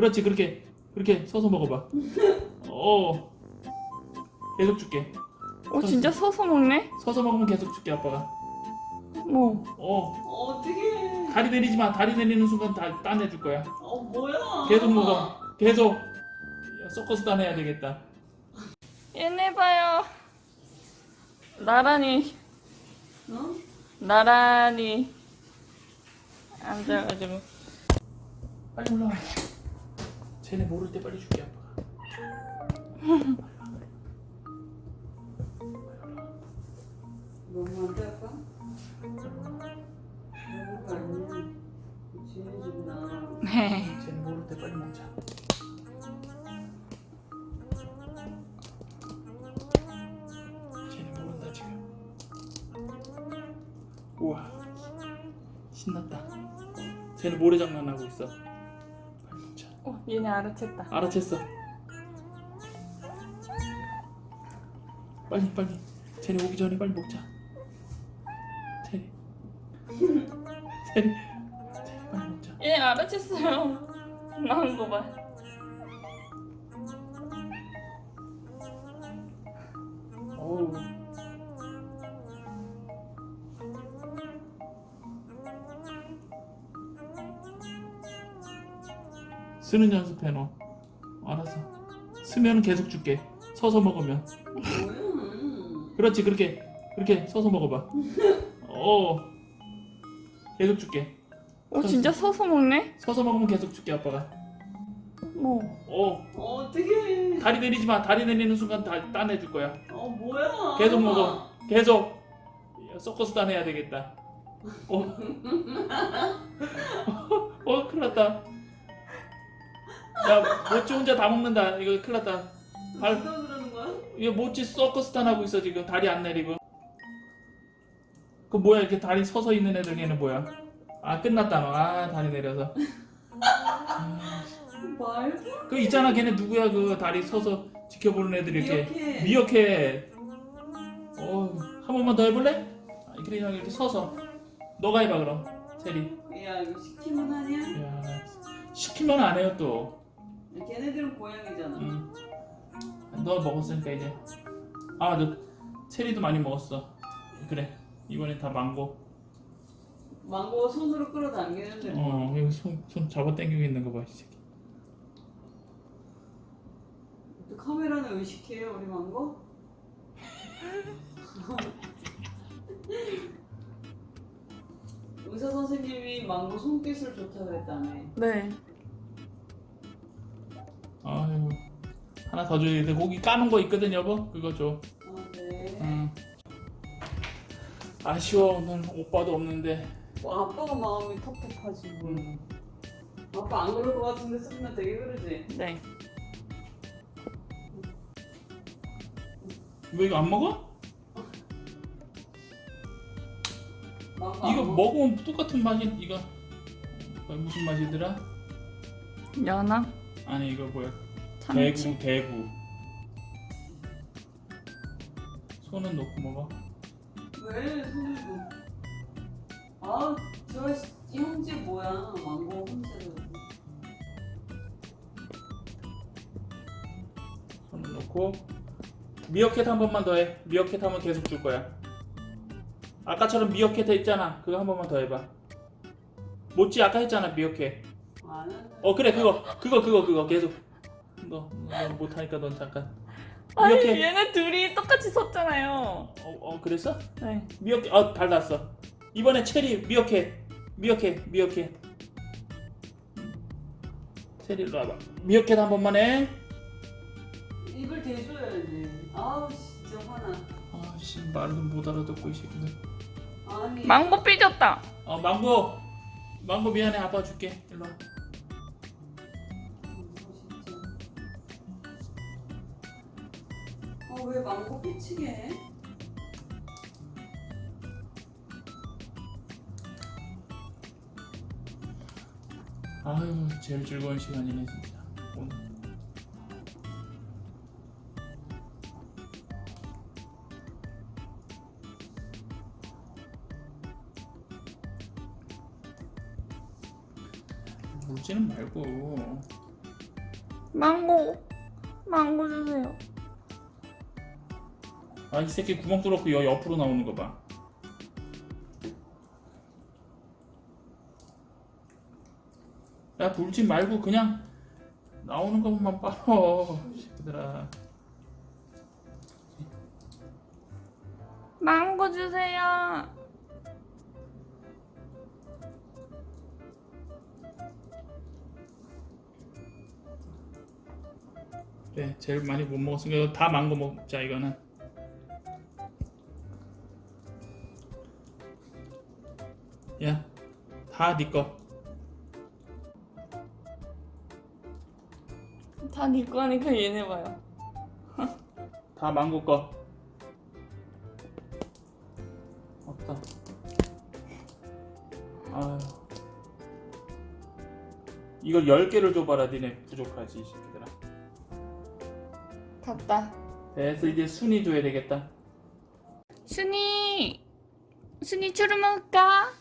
그렇지 그렇게 그렇게 서서 먹어봐. 어 계속 줄게. 어 진짜 서서 먹네? 서서 먹으면 계속 줄게 아빠가. 뭐어 어떻게? 다리 내리지 마. 다리 내리는 순간 다 따내줄 거야. 어 뭐야? 계속 먹어. 계속. 야, 서커스 따내야 되겠다. 얘네 봐요 나란히 어? 나란히 앉아가지고 빨리 올라와. 쟤네 모를 때 빨리 줄게 아빠가. 너무 안 될까? 별거 아니야. 지는 집이나. 네 쟤네 모를 때 빨리 먹자. 쟤네 모른다 지금. 우와 신났다. 쟤네 모래장난 하고 있어. 어, 얘네 알아챘다 알아챘어. 빨리 빨리. 쟤네 오기 전에 빨리 먹자. 쟤네. 쟤네. 쟤네 빨리 먹자. 얘 알아챘어요 나온 거 봐 쓰는 연습해 너. 알았어. 쓰면은 계속 줄게. 서서 먹으면. 뭐야? 그렇지 그렇게 그렇게 서서 먹어봐. 어. 계속 줄게. 어 진짜 서서 먹네? 서서 먹으면 계속 줄게 아빠가. 뭐 어. 어떻게? 다리 내리지 마. 다리 내리는 순간 다 따내줄 거야. 어 뭐야? 계속 먹어. 계속. 야, 서커스 따내야 되겠다. 어. 어, 큰일 났다. 야, 모찌 혼자 다 먹는다. 이거 큰일 났다. 발- 누가 그러는 거야? 이거 모찌 서커스 탄 하고 있어, 지금. 다리 안 내리고. 그 뭐야, 이렇게 다리 서서 있는 애들 걔는 뭐야? 아, 끝났다, 너. 아, 다리 내려서. 그 있잖아, 걔네 누구야, 그 다리 서서 지켜보는 애들 이렇게. 이렇게. 미역해. 어, 한 번만 더 해볼래? 아, 그냥 이렇게 서서. 너가 해봐 그럼. 체리. 야 이거 시키면 하냐? 야, 시키면 안 해요 또. 걔네들은 고양이잖아. 응. 너 먹었으니까 이제. 아, 너 체리도 많이 먹었어. 그래. 이번엔 다 망고. 망고 손으로 끌어당기는데. 어, 여기 손, 손 잡아 당기고 있는 거 봐, 이 새끼. 또 카메라는 의식해요 우리 망고? 의사 선생님이 망고 손기술 좋다고 그랬다며. 네 하나 더 줘야 돼. 고기 까는 거 있거든, 여보. 그거 줘. 아 네. 응. 아쉬워, 오늘 오빠도 없는데. 와, 아빠가 마음이 텁텁하지 뭐. 음. 아빠 안 그럴 것 같은데 쓰면 되게 그러지. 네. 왜 이거 안 먹어? 이거 먹어? 먹으면 똑같은 맛이 이거 어, 무슨 맛이더라? 연어 아니 이거 뭐야? 대구 대구 손은 놓고 먹어. 왜 손을 뭐? 아, 저 형제 뭐야? 망고 혼자로. 손을 놓고 미어캣 한 번만 더 해. 미어캣 하면 계속 줄 거야. 아까처럼 미어캣 했잖아. 그거 한 번만 더 해봐. 모찌 아까 했잖아 미어캣. 안 한다. 어 그래 그거 그거 그거 그거 계속. 너, 너 못하니까 넌 잠깐. 아니 미어캣. 얘네 둘이 똑같이 섰잖아요. 어, 어 그랬어? 네. 미어캣 어 달랐어. 이번에 체리 미어캣 미어캣 미어캣 체리 일로 와봐. 미어캣 한 번만 해. 입을 대줘야지. 아우 진짜 화나. 아씨 말도 못 알아듣고 이 새끼들. 아니. 망고 삐졌다. 어 망고. 망고 미안해. 아빠 줄게. 일로 와 아, 왜 망고 삐치게 해? 아유 제일 즐거운 시간이네 진짜 오늘 울지는 말고 망고. 망고 주세요. 아 이 새끼 구멍 뚫었고 여 옆으로 나오는 거 봐. 야 불지 말고 그냥 나오는 것만 빨어 새끼들아. 망고 주세요. 그래 제일 많이 못 먹었으니까 다 망고 먹자 이거는. 야, 다네 거. 다네 거니까 얘네 봐요. 다 망고 거. 없다. 아유. 이걸 10개를 줘봐라 니네 부족하지 이 새끼들아. 갔다. 됐어 이제 순위 줘야 되겠다. 순이. 순이 추루 먹을까?